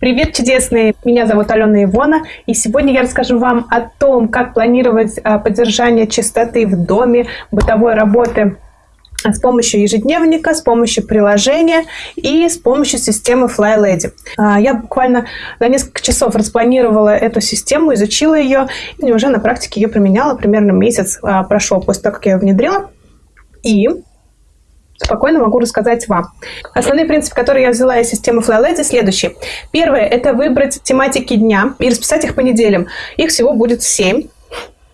Привет, чудесные! Меня зовут Алена Ивона, и сегодня я расскажу вам о том, как планировать а, поддержание чистоты в доме, бытовой работы с помощью ежедневника, с помощью приложения и с помощью системы FlyLady. А, я буквально за несколько часов распланировала эту систему, изучила ее и уже на практике ее применяла. Примерно месяц а, прошел после того, как я ее внедрила. И спокойно могу рассказать вам. Основные принципы, которые я взяла из системы FlyLady, следующие. Первое – это выбрать тематики дня и расписать их по неделям. Их всего будет 7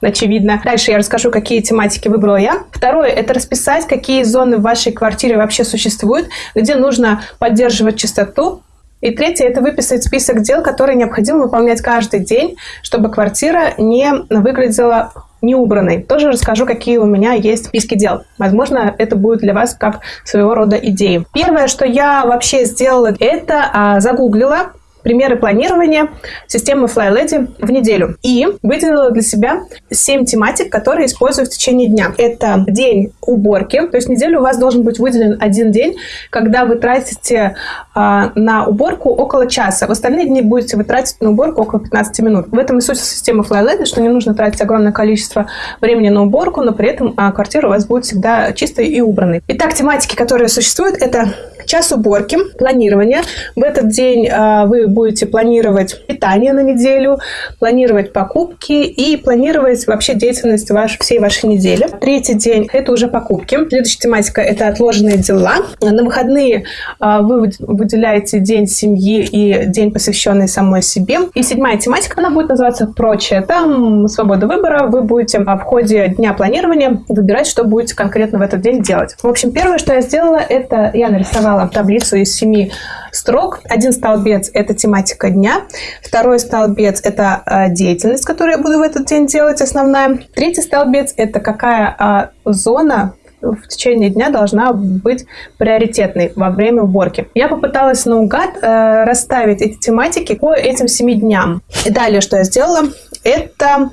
очевидно. Дальше я расскажу, какие тематики выбрала я. Второе – это расписать, какие зоны в вашей квартире вообще существуют, где нужно поддерживать чистоту. И третье – это выписать список дел, которые необходимо выполнять каждый день, чтобы квартира не выглядела не убранной. Тоже расскажу, какие у меня есть списки дел. Возможно, это будет для вас как своего рода идеи. Первое, что я вообще сделала, это а, загуглила примеры планирования системы FlyLady в неделю. И выделила для себя 7 тематик, которые использую в течение дня. Это день уборки, то есть неделю у вас должен быть выделен один день, когда вы тратите э, на уборку около часа. В остальные дни будете вы тратить на уборку около 15 минут. В этом и суть системы FlyLady, что не нужно тратить огромное количество времени на уборку, но при этом э, квартира у вас будет всегда чистой и убранной. Итак, тематики, которые существуют, это час уборки, планирование. В этот день э, вы будете планировать питание на неделю, планировать покупки и планировать вообще деятельность ваш, всей вашей недели. Третий день – это уже покупки. Следующая тематика – это отложенные дела. На выходные э, вы выделяете день семьи и день, посвященный самой себе. И седьмая тематика, она будет называться «Прочее». Там свобода выбора. Вы будете в ходе дня планирования выбирать, что будете конкретно в этот день делать. В общем, первое, что я сделала, это я нарисовала таблицу из семи строк. Один столбец – это тематика дня. Второй столбец – это э, деятельность, которую я буду в этот день делать, основная. Третий столбец – это какая а, зона в течение дня должна быть приоритетной во время уборки. Я попыталась наугад э, расставить эти тематики по этим семи дням. И далее, что я сделала, это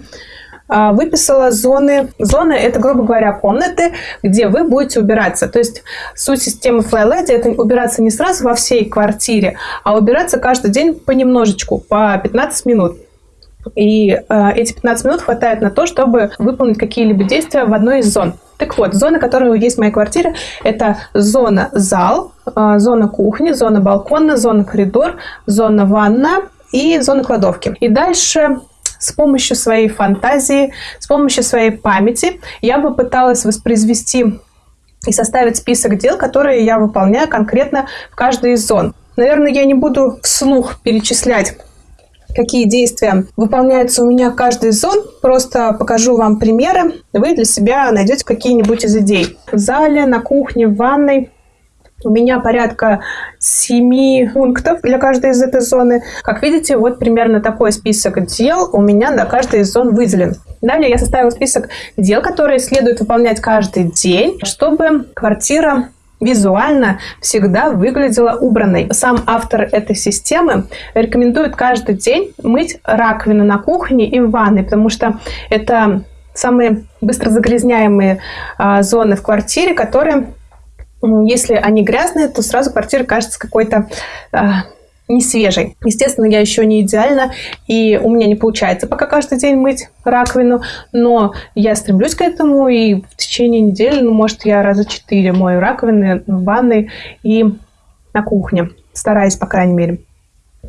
выписала зоны. Зоны – это, грубо говоря, комнаты, где вы будете убираться. То есть суть системы FlyLady – это убираться не сразу во всей квартире, а убираться каждый день понемножечку, по 15 минут. И э, эти 15 минут хватает на то, чтобы выполнить какие-либо действия в одной из зон. Так вот, зоны, которые есть в моей квартире, это зона зал, э, зона кухни, зона балкона, зона коридор, зона ванна и зона кладовки. И дальше с помощью своей фантазии, с помощью своей памяти я бы пыталась воспроизвести и составить список дел, которые я выполняю конкретно в каждой из зон. Наверное, я не буду вслух перечислять какие действия выполняются у меня в каждой из зон. Просто покажу вам примеры. Вы для себя найдете какие-нибудь из идей. В зале, на кухне, в ванной у меня порядка 7 пунктов для каждой из этой зоны. Как видите, вот примерно такой список дел у меня на каждой из зон выделен. Далее я составила список дел, которые следует выполнять каждый день, чтобы квартира визуально всегда выглядела убранной. Сам автор этой системы рекомендует каждый день мыть раковину на кухне и в ванной, потому что это самые быстро загрязняемые а, зоны в квартире, которые если они грязные, то сразу квартира кажется какой-то э, не свежей. Естественно, я еще не идеальна, и у меня не получается пока каждый день мыть раковину, но я стремлюсь к этому, и в течение недели, ну, может, я раза четыре мою раковины в ванной и на кухне, стараюсь, по крайней мере.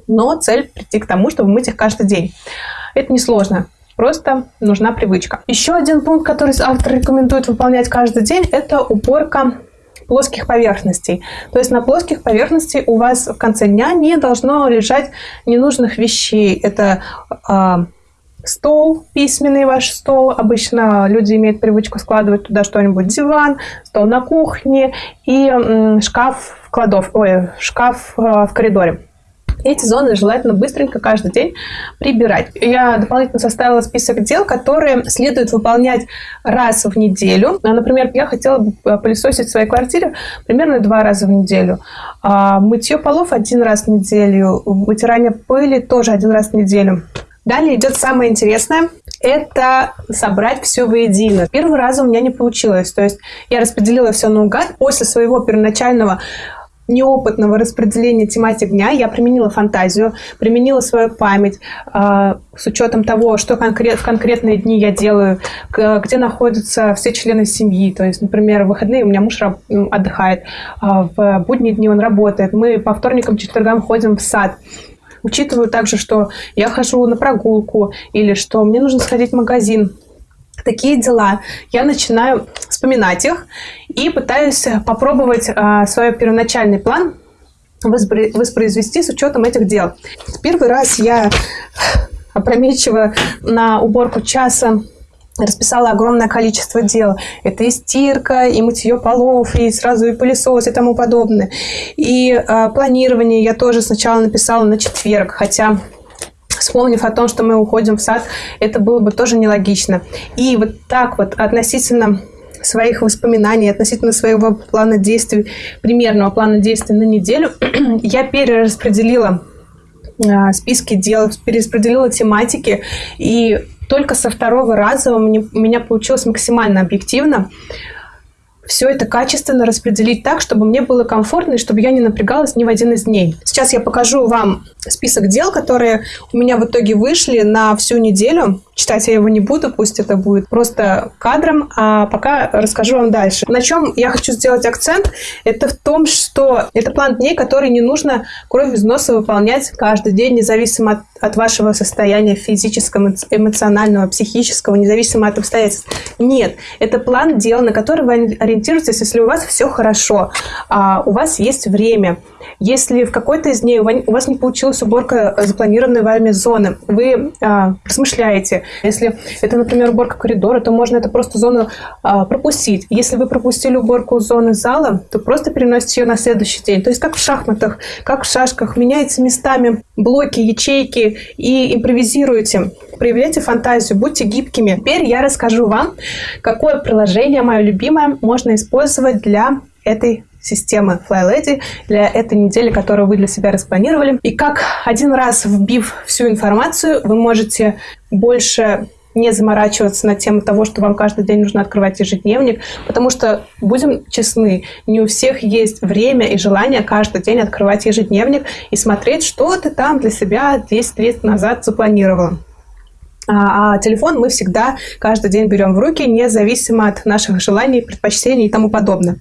Но цель прийти к тому, чтобы мыть их каждый день. Это несложно. Просто нужна привычка. Еще один пункт, который автор рекомендует выполнять каждый день, это уборка плоских поверхностей. То есть на плоских поверхностях у вас в конце дня не должно лежать ненужных вещей. Это э, стол, письменный ваш стол. Обычно люди имеют привычку складывать туда что-нибудь, диван, стол на кухне и э, шкаф в кладов, ой, шкаф э, в коридоре. Эти зоны желательно быстренько каждый день прибирать. Я дополнительно составила список дел, которые следует выполнять раз в неделю. Например, я хотела бы э, пылесосить в своей квартире примерно два раза в неделю. А, мытье полов один раз в неделю, вытирание пыли тоже один раз в неделю. Далее идет самое интересное. Это собрать все воедино. Первый раз у меня не получилось. То есть я распределила все наугад. После своего первоначального неопытного распределения тематик дня я применила фантазию, применила свою память э, с учетом того, что конкрет, в конкретные дни я делаю, где находятся все члены семьи. То есть, например, в выходные у меня муж отдыхает, э, в будние дни он работает. Мы по вторникам, четвергам ходим в сад. Учитываю также, что я хожу на прогулку или что мне нужно сходить в магазин такие дела. Я начинаю вспоминать их и пытаюсь попробовать а, свой первоначальный план воспроизвести с учетом этих дел. Первый раз я опрометчиво на уборку часа расписала огромное количество дел. Это и стирка, и мытье полов, и сразу и пылесос, и тому подобное. И э, планирование я тоже сначала написала на четверг, хотя вспомнив о том, что мы уходим в сад, это было бы тоже нелогично. И вот так вот относительно своих воспоминаний, относительно своего плана действий, примерного плана действий на неделю, я перераспределила а, списки дел, перераспределила тематики, и только со второго раза у меня, у меня получилось максимально объективно все это качественно распределить так, чтобы мне было комфортно и чтобы я не напрягалась ни в один из дней. Сейчас я покажу вам список дел, которые у меня в итоге вышли на всю неделю. Читать я его не буду, пусть это будет просто кадром, а пока расскажу вам дальше. На чем я хочу сделать акцент, это в том, что это план дней, который не нужно кровь из носа выполнять каждый день, независимо от, от вашего состояния физического, эмоционального, психического, независимо от обстоятельств. Нет, это план дел, на который вы ориентируетесь, если у вас все хорошо, а у вас есть время. Если в какой-то из дней у вас не получилась уборка запланированной вами зоны, вы а, размышляете. Если это, например, уборка коридора, то можно это просто зону а, пропустить. Если вы пропустили уборку зоны зала, то просто переносите ее на следующий день. То есть как в шахматах, как в шашках, меняете местами блоки, ячейки и импровизируете. Проявляйте фантазию, будьте гибкими. Теперь я расскажу вам, какое приложение, мое любимое, можно использовать для этой системы FlyLady для этой недели, которую вы для себя распланировали. И как один раз вбив всю информацию, вы можете больше не заморачиваться на тему того, что вам каждый день нужно открывать ежедневник, потому что, будем честны, не у всех есть время и желание каждый день открывать ежедневник и смотреть, что ты там для себя 10 лет назад запланировала. А, а телефон мы всегда каждый день берем в руки, независимо от наших желаний, предпочтений и тому подобное.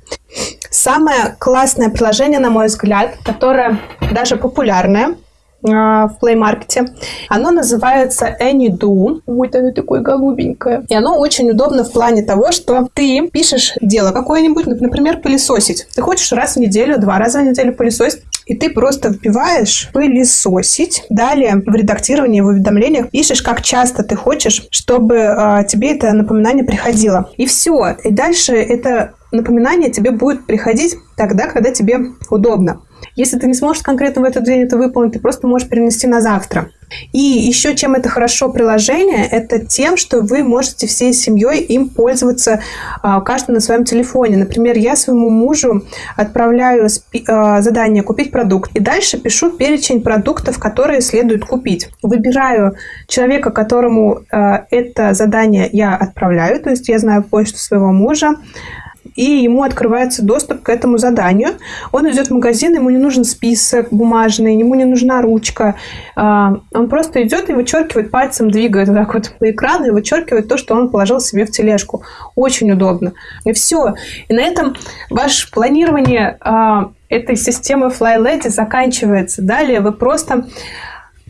Самое классное приложение, на мой взгляд, которое даже популярное, а, в Play Market. Оно называется AnyDo. Вот оно такое голубенькое. И оно очень удобно в плане того, что ты пишешь дело какое-нибудь, например, пылесосить. Ты хочешь раз в неделю, два раза в неделю пылесосить, и ты просто вбиваешь пылесосить. Далее в редактировании, в уведомлениях пишешь, как часто ты хочешь, чтобы э, тебе это напоминание приходило. И все. И дальше это напоминание тебе будет приходить тогда, когда тебе удобно. Если ты не сможешь конкретно в этот день это выполнить, ты просто можешь перенести на завтра. И еще чем это хорошо приложение, это тем, что вы можете всей семьей им пользоваться а, каждый на своем телефоне. Например, я своему мужу отправляю а, задание купить продукт. И дальше пишу перечень продуктов, которые следует купить. Выбираю человека, которому а, это задание я отправляю. То есть я знаю почту своего мужа, и ему открывается доступ к этому заданию. Он идет в магазин, ему не нужен список бумажный, ему не нужна ручка. А, он просто идет и вычеркивает пальцем, двигает вот так вот по экрану и вычеркивает то, что он положил себе в тележку. Очень удобно. И все. И на этом ваше планирование а, этой системы FlyLady заканчивается. Далее вы просто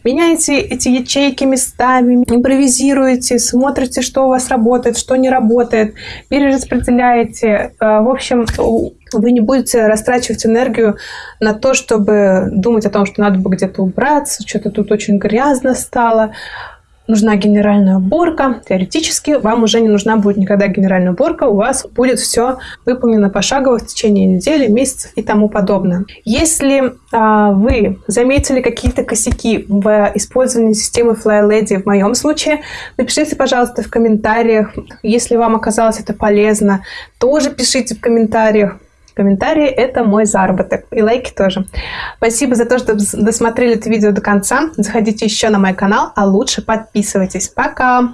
Меняете эти ячейки местами, импровизируете, смотрите, что у вас работает, что не работает, перераспределяете. Э, в общем, вы не будете растрачивать энергию на то, чтобы думать о том, что надо бы где-то убраться, что-то тут очень грязно стало нужна генеральная уборка. Теоретически вам уже не нужна будет никогда генеральная уборка, у вас будет все выполнено пошагово в течение недели, месяцев и тому подобное. Если а, вы заметили какие-то косяки в использовании системы FlyLady в моем случае, напишите, пожалуйста, в комментариях. Если вам оказалось это полезно, тоже пишите в комментариях. Комментарии – это мой заработок. И лайки тоже. Спасибо за то, что досмотрели это видео до конца. Заходите еще на мой канал, а лучше подписывайтесь. Пока!